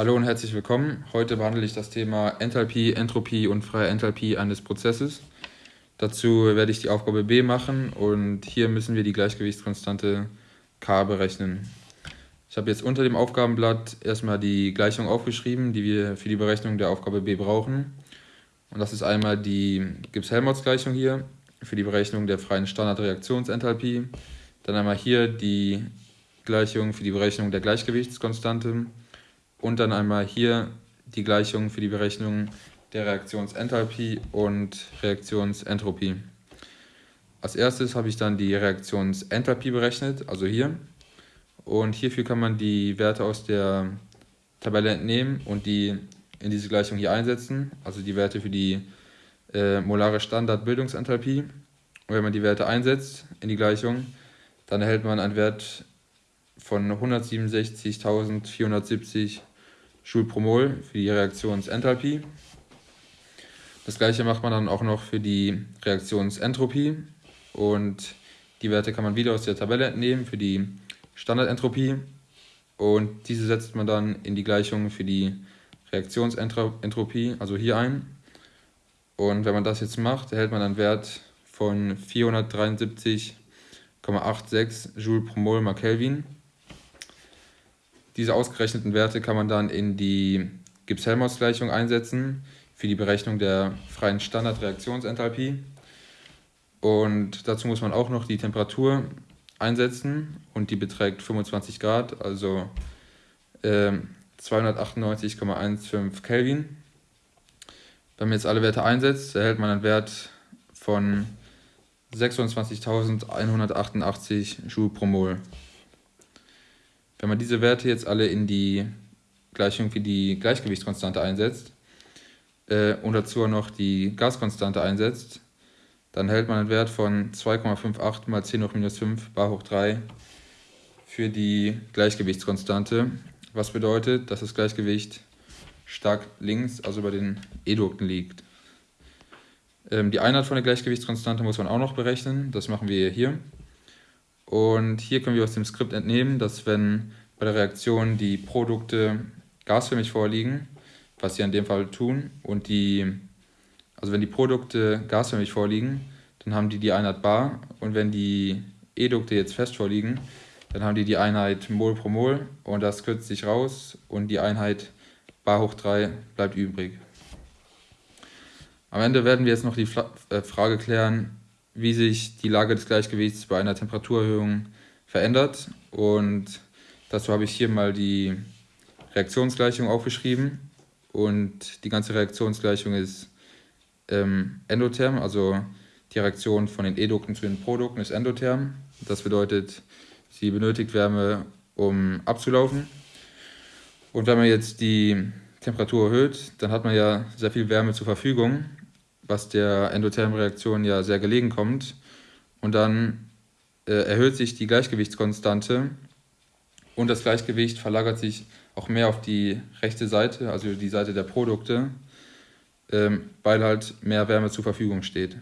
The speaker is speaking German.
Hallo und herzlich willkommen. Heute behandle ich das Thema Enthalpie, Entropie und freie Enthalpie eines Prozesses. Dazu werde ich die Aufgabe B machen und hier müssen wir die Gleichgewichtskonstante K berechnen. Ich habe jetzt unter dem Aufgabenblatt erstmal die Gleichung aufgeschrieben, die wir für die Berechnung der Aufgabe B brauchen. Und das ist einmal die Gibbs-Helmholtz-Gleichung hier für die Berechnung der freien Standardreaktionsenthalpie. Dann einmal hier die Gleichung für die Berechnung der Gleichgewichtskonstante und dann einmal hier die Gleichung für die Berechnung der Reaktionsenthalpie und Reaktionsentropie. Als erstes habe ich dann die Reaktionsenthalpie berechnet, also hier. Und hierfür kann man die Werte aus der Tabelle entnehmen und die in diese Gleichung hier einsetzen, also die Werte für die äh, molare Standardbildungsenthalpie. Und wenn man die Werte einsetzt in die Gleichung, dann erhält man einen Wert von 167.470 Joule pro Mol für die Reaktionsenthalpie. Das gleiche macht man dann auch noch für die Reaktionsentropie und die Werte kann man wieder aus der Tabelle entnehmen für die Standardentropie und diese setzt man dann in die Gleichung für die Reaktionsentropie, also hier ein. Und wenn man das jetzt macht, erhält man einen Wert von 473,86 Joule pro Mol mal Kelvin. Diese ausgerechneten Werte kann man dann in die Gibbs-Helmholtz-Gleichung einsetzen für die Berechnung der freien Standardreaktionsenthalpie. Und dazu muss man auch noch die Temperatur einsetzen und die beträgt 25 Grad, also äh, 298,15 Kelvin. Wenn man jetzt alle Werte einsetzt, erhält man einen Wert von 26.188 Joule pro Mol. Wenn man diese Werte jetzt alle in die Gleichung für die Gleichgewichtskonstante einsetzt äh, und dazu noch die Gaskonstante einsetzt, dann hält man einen Wert von 2,58 mal 10 hoch minus 5 bar hoch 3 für die Gleichgewichtskonstante, was bedeutet, dass das Gleichgewicht stark links, also bei den Edukten liegt. Ähm, die Einheit von der Gleichgewichtskonstante muss man auch noch berechnen, das machen wir hier. Und hier können wir aus dem Skript entnehmen, dass wenn bei der Reaktion die Produkte gasförmig vorliegen, was sie in dem Fall tun, und die, also wenn die Produkte gasförmig vorliegen, dann haben die die Einheit bar und wenn die Edukte jetzt fest vorliegen, dann haben die die Einheit Mol pro Mol und das kürzt sich raus und die Einheit bar hoch 3 bleibt übrig. Am Ende werden wir jetzt noch die äh, Frage klären, wie sich die Lage des Gleichgewichts bei einer Temperaturerhöhung verändert. Und dazu habe ich hier mal die Reaktionsgleichung aufgeschrieben. Und die ganze Reaktionsgleichung ist ähm, endotherm, also die Reaktion von den Edukten zu den Produkten ist endotherm. Das bedeutet, sie benötigt Wärme, um abzulaufen. Und wenn man jetzt die Temperatur erhöht, dann hat man ja sehr viel Wärme zur Verfügung was der endothermen Reaktion ja sehr gelegen kommt. Und dann äh, erhöht sich die Gleichgewichtskonstante und das Gleichgewicht verlagert sich auch mehr auf die rechte Seite, also die Seite der Produkte, ähm, weil halt mehr Wärme zur Verfügung steht.